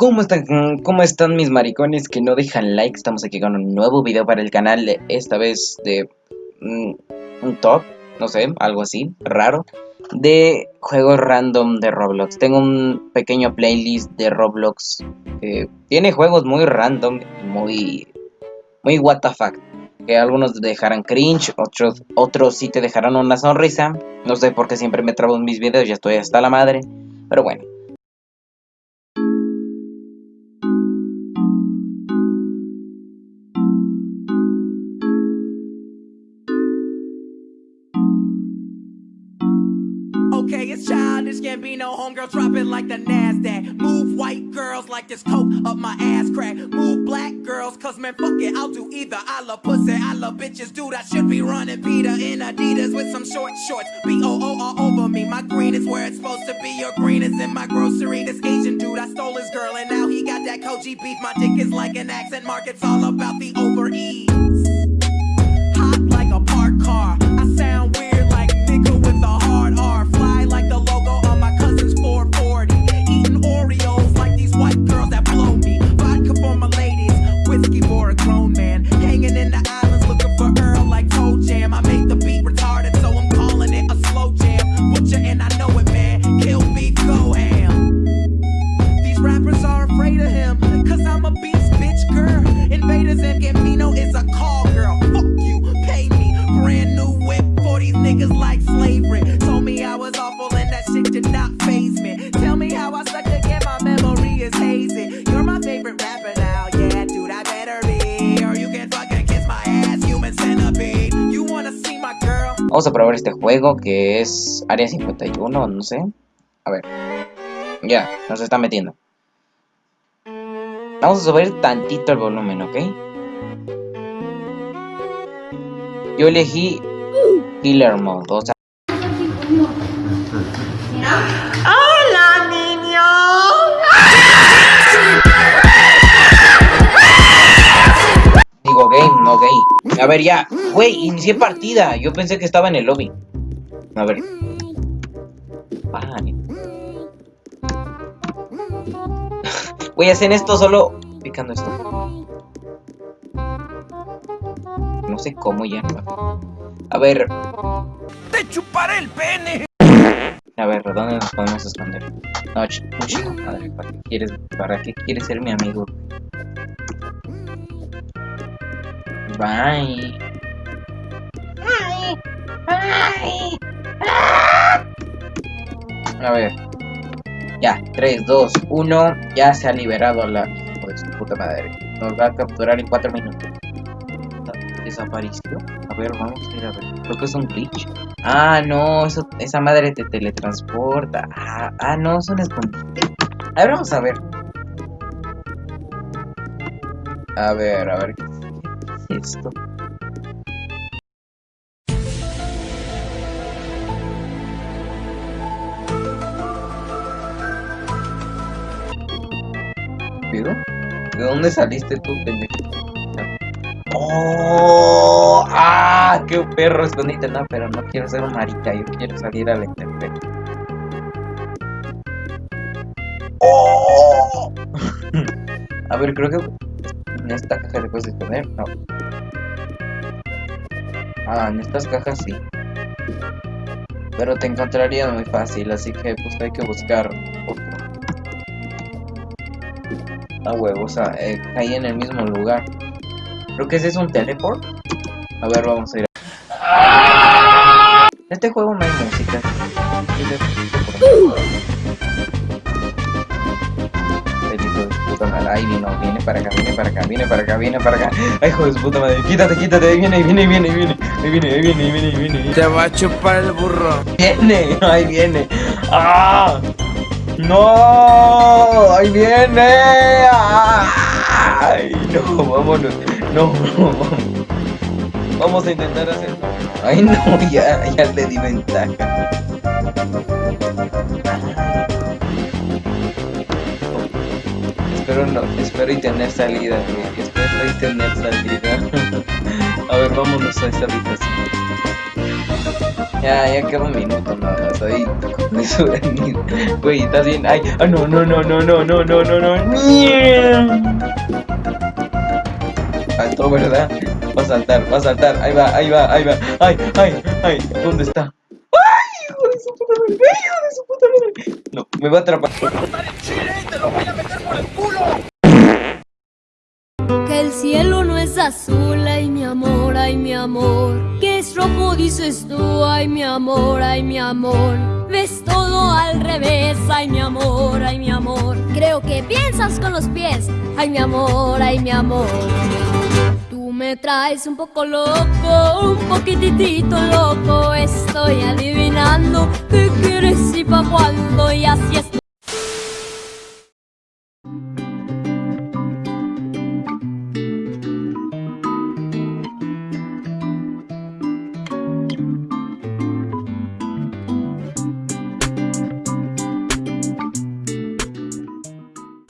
¿Cómo están, ¿Cómo están mis maricones que no dejan like? Estamos aquí con un nuevo video para el canal, esta vez de mm, un top, no sé, algo así, raro, de juegos random de Roblox. Tengo un pequeño playlist de Roblox tiene juegos muy random, muy, muy what the fuck. Que algunos dejarán cringe, otros, otros sí te dejarán una sonrisa. No sé por qué siempre me trabo en mis videos, ya estoy hasta la madre. Pero bueno. Okay, it's childish, can't be no homegirl, drop it like the NASDAQ. Move white girls like this coke up my ass crack. Move black girls, cause man, fuck it, I'll do either. I love pussy, I love bitches, dude, I should be running Peter in Adidas with some short shorts. B-O-O all over me, my green is where it's supposed to be. Your green is in my grocery. This Asian dude, I stole his girl, and now he got that Koji beef. My dick is like an accent mark, it's all about the over ease. I was awful and that shit did not me. Tell me how I suck again, my memory is hazy. You're my favorite rapper now, yeah, I better be. Or you can fucking kiss my ass, my? Vamos a probar este juego que es Área 51, no sé. A ver. Ya, nos está metiendo. Vamos a subir tantito el volumen, ¿ok? Yo elegí Killer Mode, o sea... ¡Hola, niño! Digo game, no gay. A ver, ya. Güey, inicié partida. Yo pensé que estaba en el lobby. A ver. Vale. Güey, hacen esto solo picando esto. No sé cómo ya. A ver, ¡Te chuparé el pene! a ver, ¿dónde nos podemos esconder? No, ch ch- madre, ¿para qué quieres, para qué quieres ser mi amigo? Bye. A ver. Ya, 3, 2, 1. Ya se ha liberado la hijo de su puta madre. Nos va a capturar en 4 minutos. Desapareció. A ver, vamos a ir a ver. Creo que es un glitch. Ah, no, eso, esa madre te teletransporta. Ah, ah, no, es un escondite. A ver, vamos a ver. A ver, a ver. ¿Qué es esto? ¿De dónde saliste tú, pendejo? ¡Oh! ¡Ah! ¡Qué perro escondite! No, pero no quiero ser un marica, yo quiero salir a la intemperie. ¡Oh! a ver, creo que en esta caja te puedes esconder. No. Ah, en estas cajas sí. Pero te encontraría muy fácil, así que pues hay que buscar otro. Ah, huevo, o sea, eh, en el mismo lugar. Creo que ese es un teleport. A ver, vamos a ir. a- Este juego no hay música. Ahí vino, viene para acá, viene para acá, viene para acá, viene para acá. Ay, hijo de puta madre. Quítate, quítate, ahí viene, ahí viene, ahí viene, ahí viene. Ahí viene, ahí viene, ahí viene, ahí viene. ahí viene. Te va a chupar el burro. Viene, ahí viene. ¡Ah! ¡No! ¡Ahí viene! ¡Ay! No, vámonos. No, vamos. A intentar hacer. Ay, no, ya, ya le di ventaja. Espero no, espero y tener salida, güey. Espero y tener salida. a ver, vámonos a esta habitación. Ya, ya queda un minuto, no, estoy con eso de Güey, ¿estás bien? Ay, ah, no, no, no, no, no, no, no, no, no. Saltó, ¿verdad? Va a saltar, va a saltar. Ahí va, ahí va, ahí va. Ay, ay, ay. ¿Dónde está? ¡Ay, hijo de su puta madre! ¡Ay, hijo de su puta madre! No, me va a atrapar. Que el cielo no es azul, ay mi amor, ay mi amor. Que es rojo, dices tú, ay mi amor, ay mi amor. Ves todo revés, ay mi amor, ay mi amor. Creo que piensas con los pies, ay mi amor, ay mi amor. Tú me traes un poco loco, un poquitito loco. Estoy adivinando qué quieres y pa' cuándo, y así es